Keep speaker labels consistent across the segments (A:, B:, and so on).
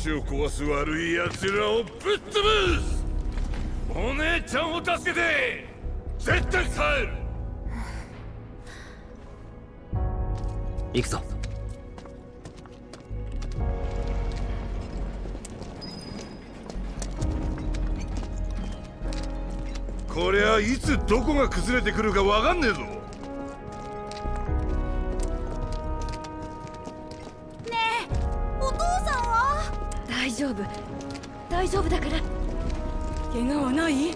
A: よし星を壊す悪い奴らをぶっ潰すお姉ちゃんを助けて絶対帰る
B: 行くぞ。
A: こりゃいつどこが崩れてくるかわかんねえぞ
C: 大丈夫だから。怪我はない？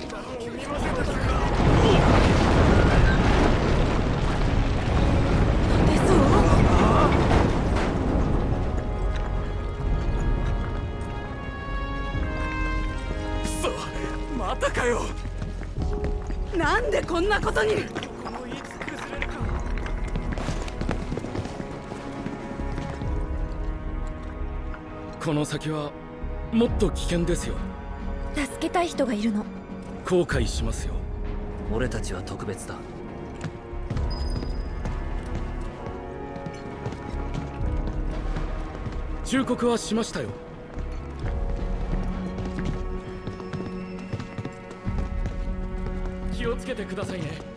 D: またかよ。
C: なんでこんなことに？
D: この先はもっと危険ですよ。
C: 助けたい人がいるの。
D: 後悔しますよ。
B: 俺たちは特別だ。
D: 忠告はしましたよ。気をつけてくださいね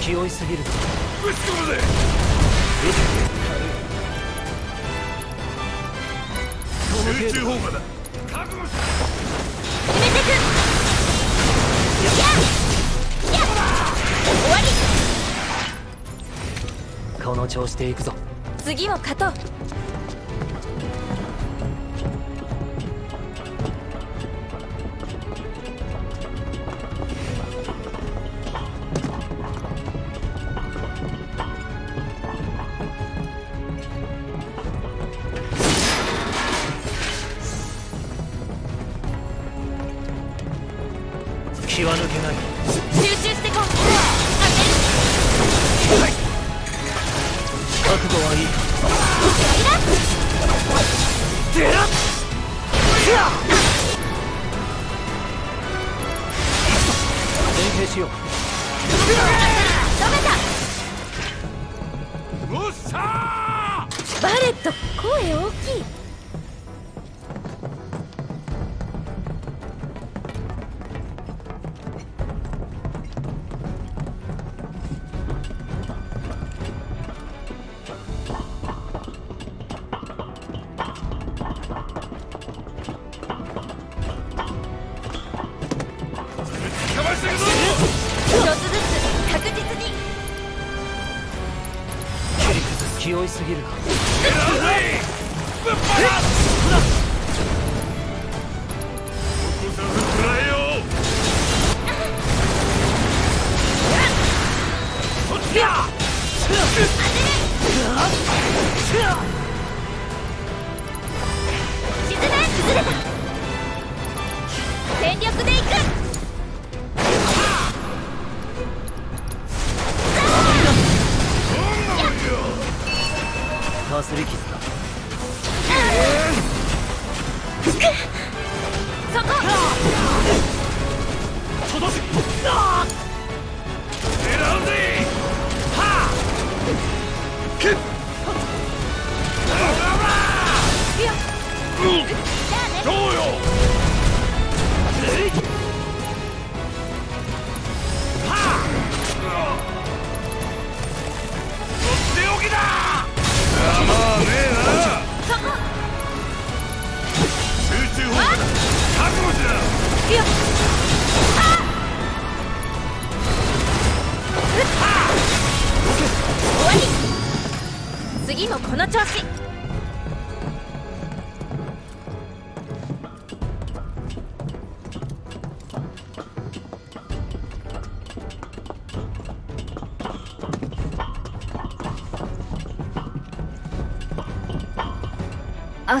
B: 気負いすぎる
A: ぶち込むぜ集中砲火だ覚悟し
C: 決めてくやや終わり。
B: この調子で行くぞ。
C: 次も勝とう
A: っ
C: と声大きい。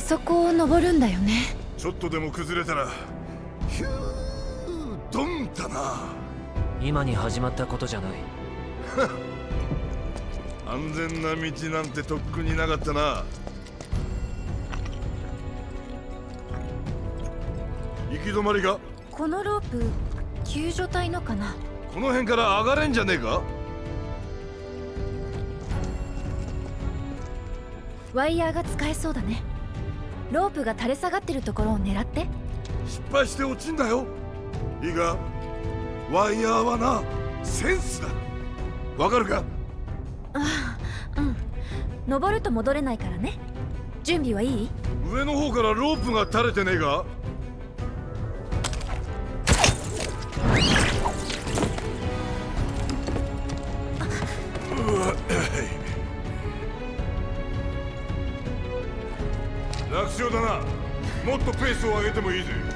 A: そ
C: こを登るんだよね。
A: ちょっとでも崩れたらヒュードンだ。な
B: 今に始まったことじゃない。
A: 安全な道なんてとっくになかったな。行き止まりか
C: このロープ救助隊のかな？
A: この辺から上がれんじゃねえか？
C: ワイヤーが使えそうだねロープが垂れ下がってるところを狙って？
A: 失敗して落ちんだよ。いいか？ワイヤーはなセンスだ。わかるか？
C: ああうん。登ると戻れないからね。準備はいい？
A: 上の方からロープが垂れてねえか？要だな。もっとペースを上げてもいいぜ。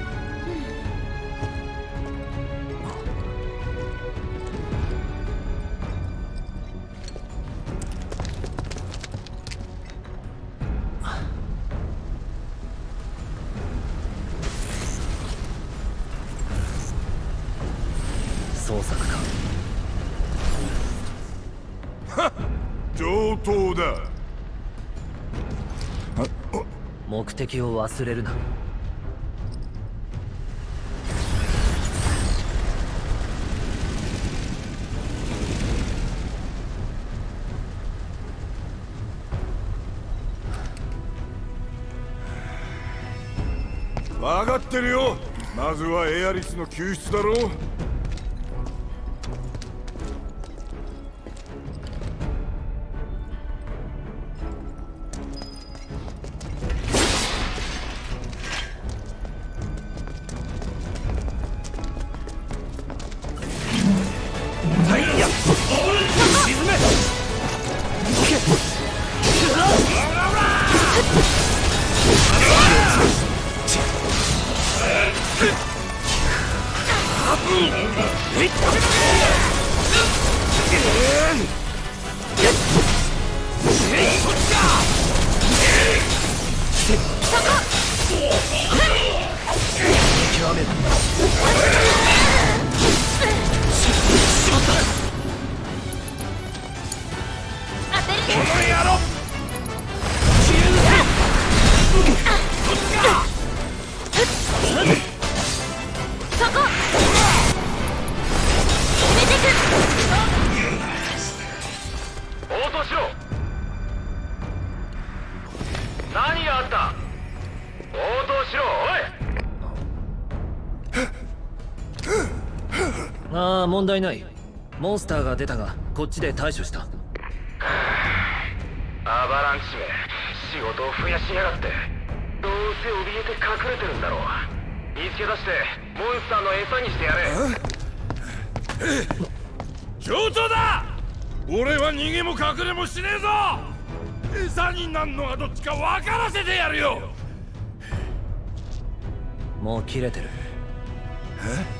B: 目的を忘れるな。
A: 分かってるよ。まずはエアリスの救出だろう。
B: 題ない。モンスターが出たがこっちで対処した。
E: アバランチめ仕事を増やしやがって。どうせ怯えて隠れてるんだろう。見つけ出してモンスターの餌にしてやれ。
A: 上等だ!俺は逃げも隠れもしねえぞ!餌になんのはどっちか分からせてやるよ!
B: もう切れてる。
A: さ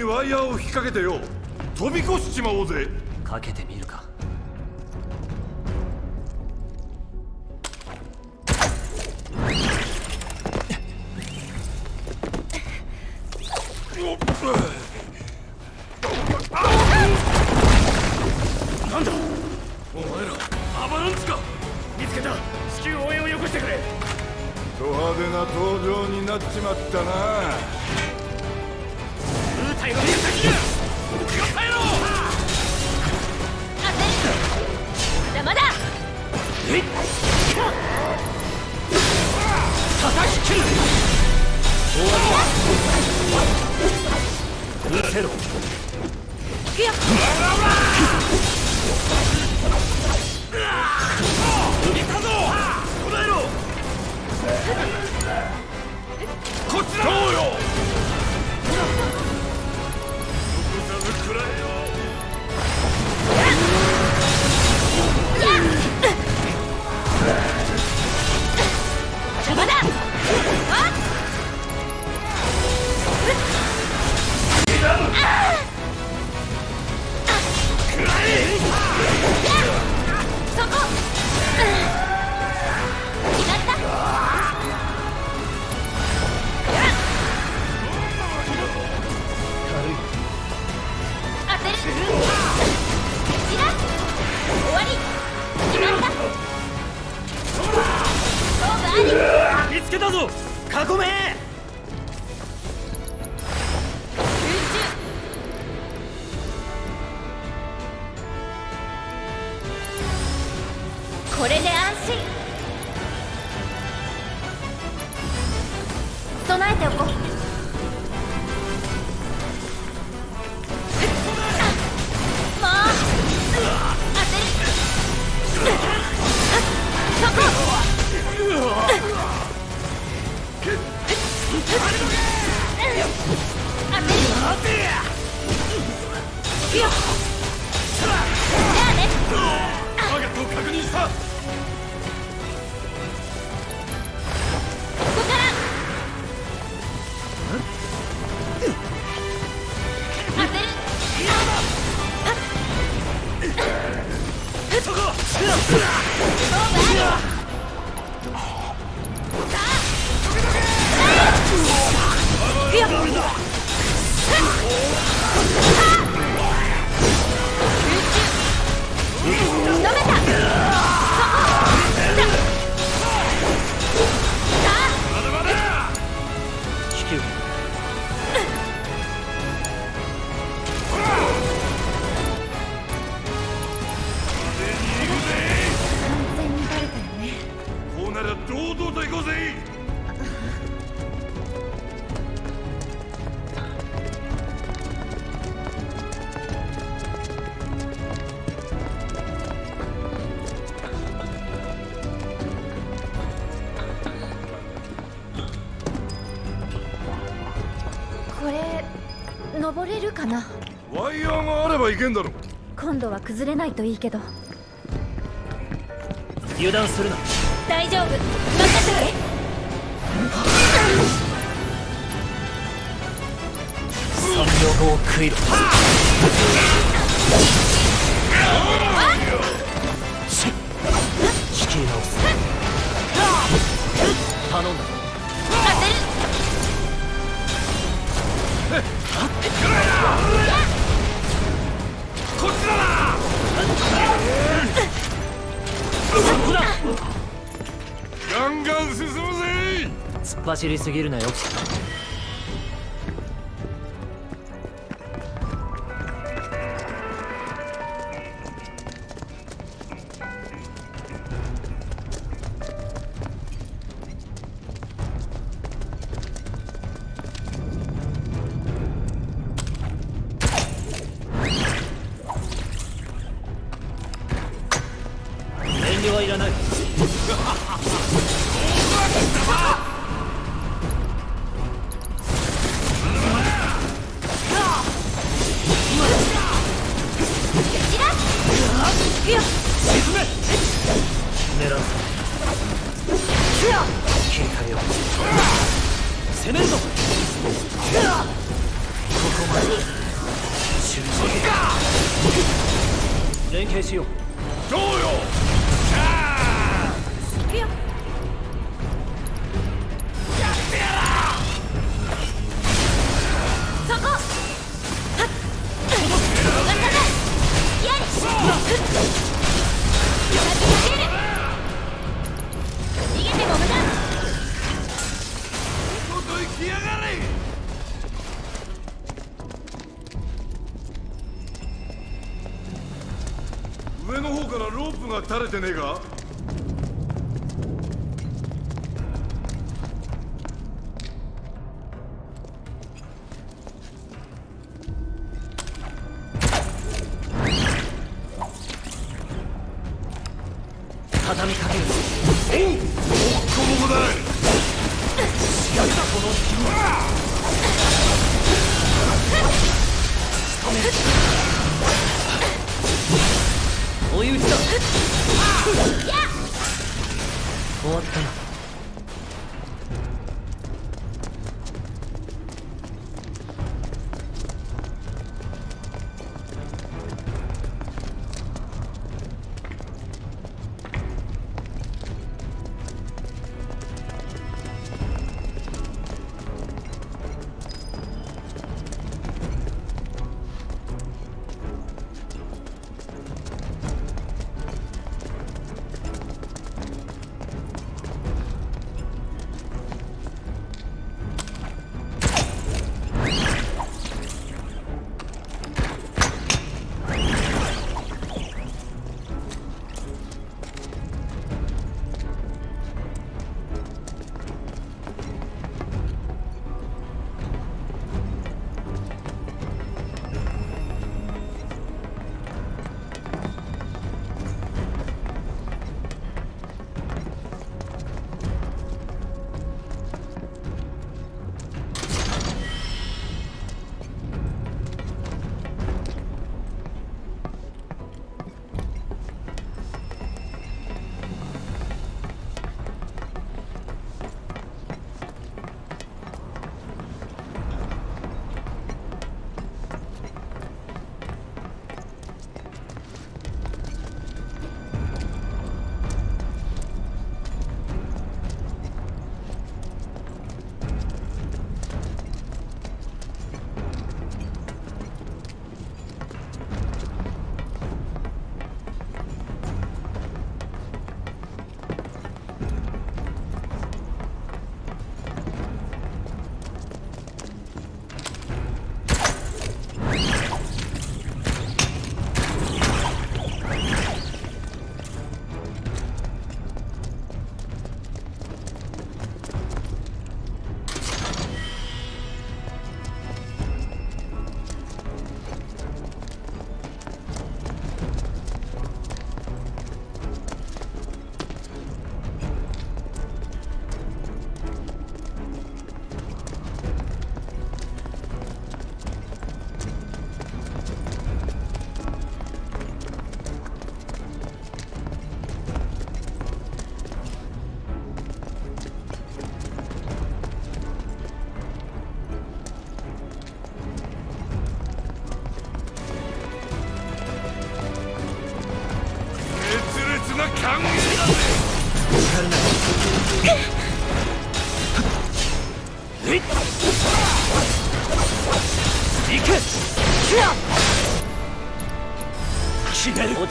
C: に
A: ワイヤーを引っ掛けてよ。飛び越しちまおうぜ。
B: かけてみるか。
D: なんだ？お前らアバランチか。見つけた。至急応援をよこしてくれ。
A: ド派手な登場になっちまったな
C: Wir 崩れないといいけど。
B: 油断するな。
C: 大丈夫。任せて
B: 三秒後を食いろ。仕切り直す。頼んだ。突っ走りすぎるなよ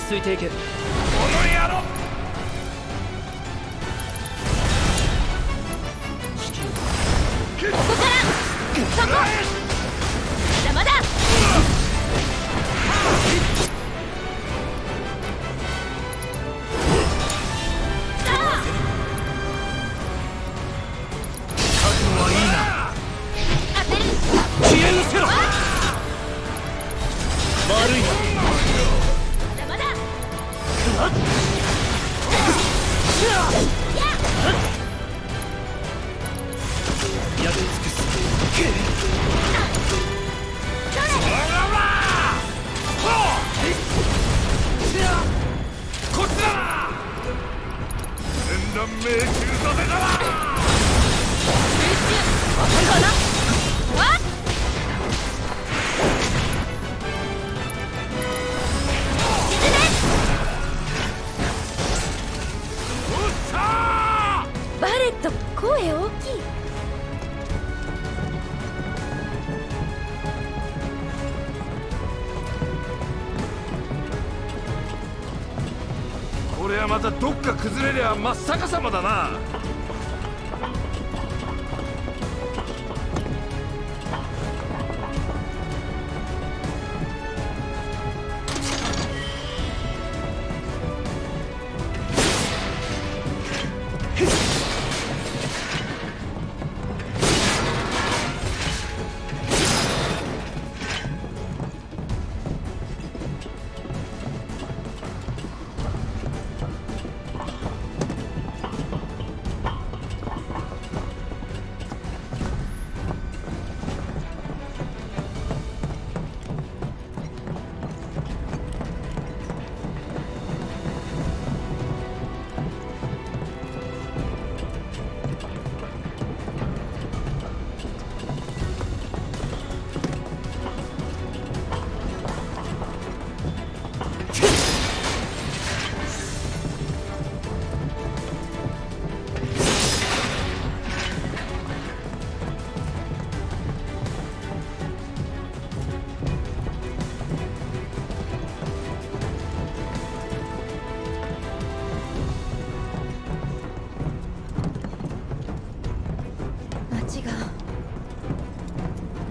B: 決める落ち着いていけ
A: この野郎
C: ここからそこ。
A: またどっか崩れりゃ真っ逆さまだな。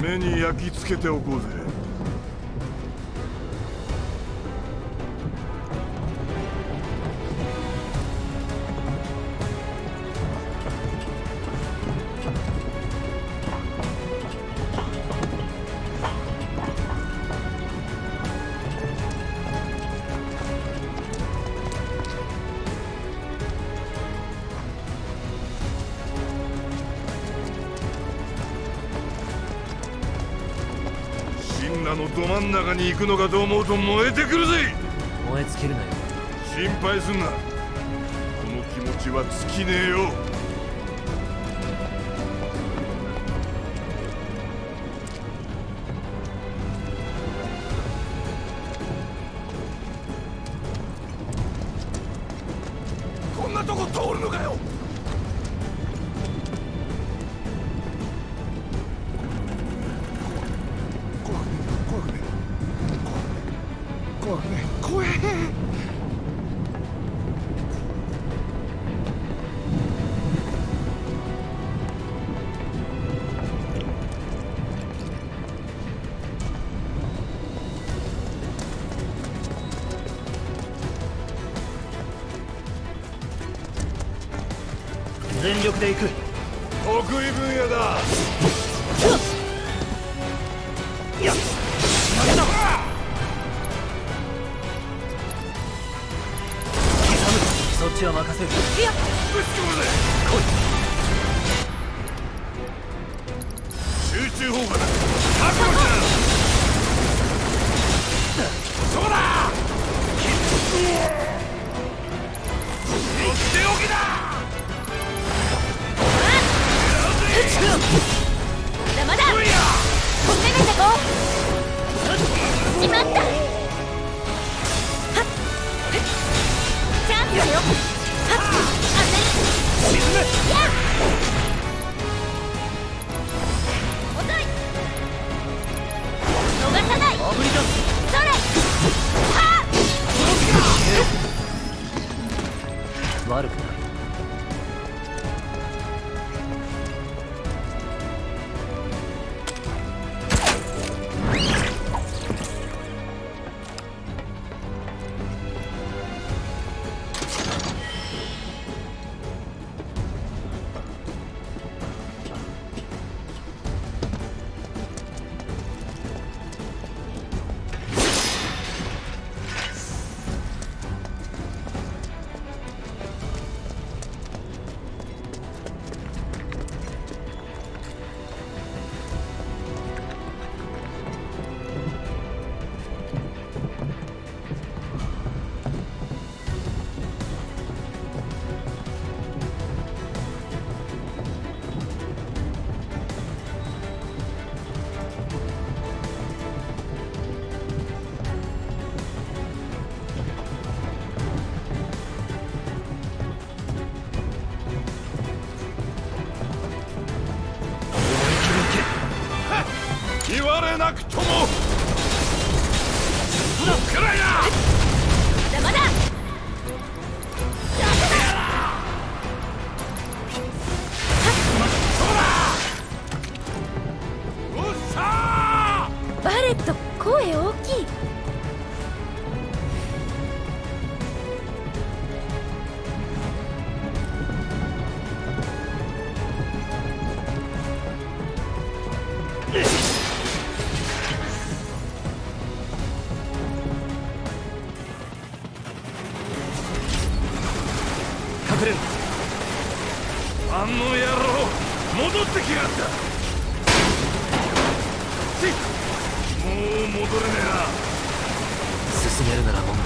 A: 目に焼き付けておこうぜ。ど真ん中に行くのかと思うと燃えてくるぜ。
B: 燃え尽きるなよ。
A: 心配すんな。この気持ちは尽きねえよ
B: 全力で行く。
A: 得意分野だ。
B: やっ。負けだ刻むそっ。ちは任せる
C: いや
A: ぶち込むぜ集中砲火だ覚悟しなそうだとっ。ておきだ悪くない。
B: くれる。
A: あの野郎戻ってきやがった。もう戻れねえな。
B: 進める
A: ならも
B: う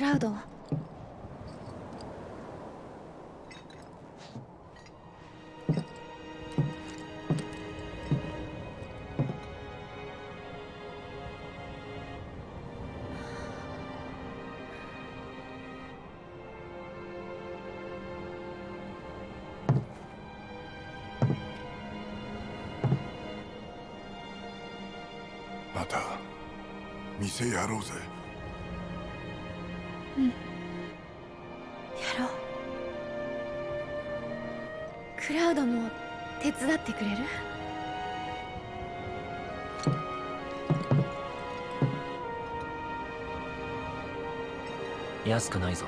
B: ラウド
C: また店やろうぜ。
B: 伝ってくれる？
A: 安くないぞ。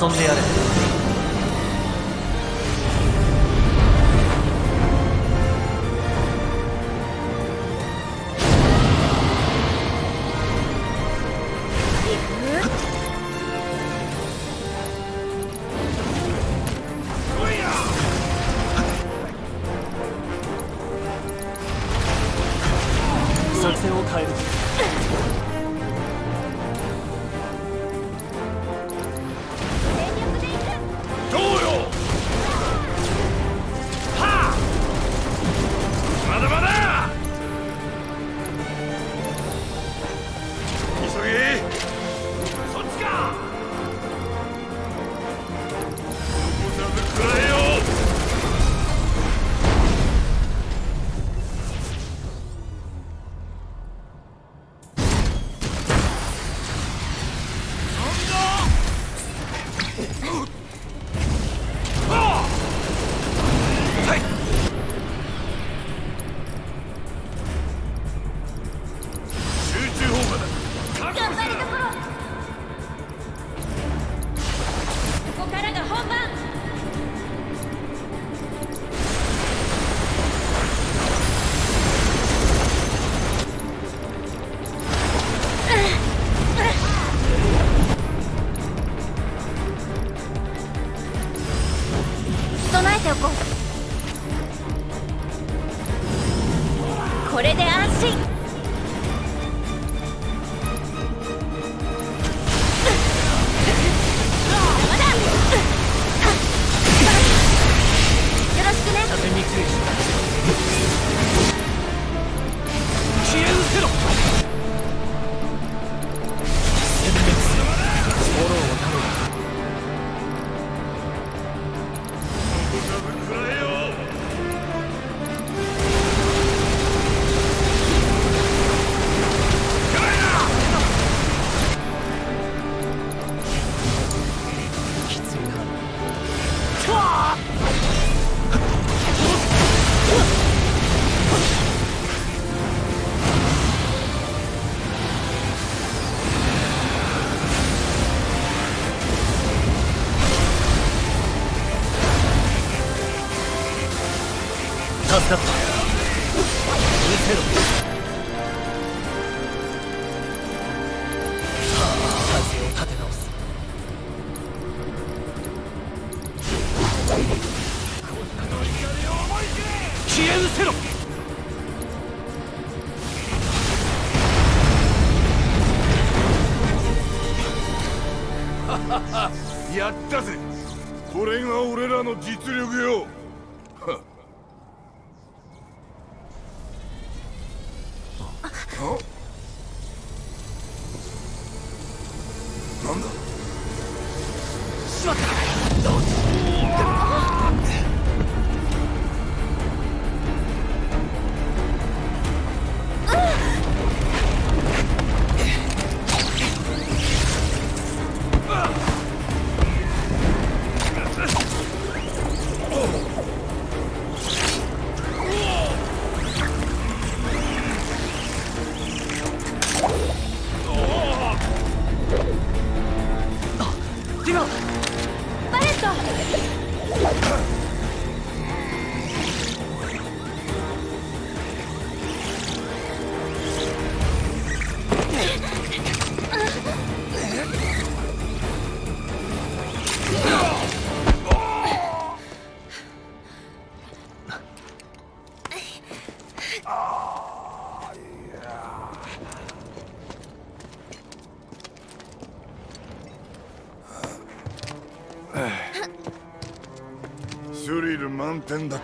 A: 遊んでやれ。pretenda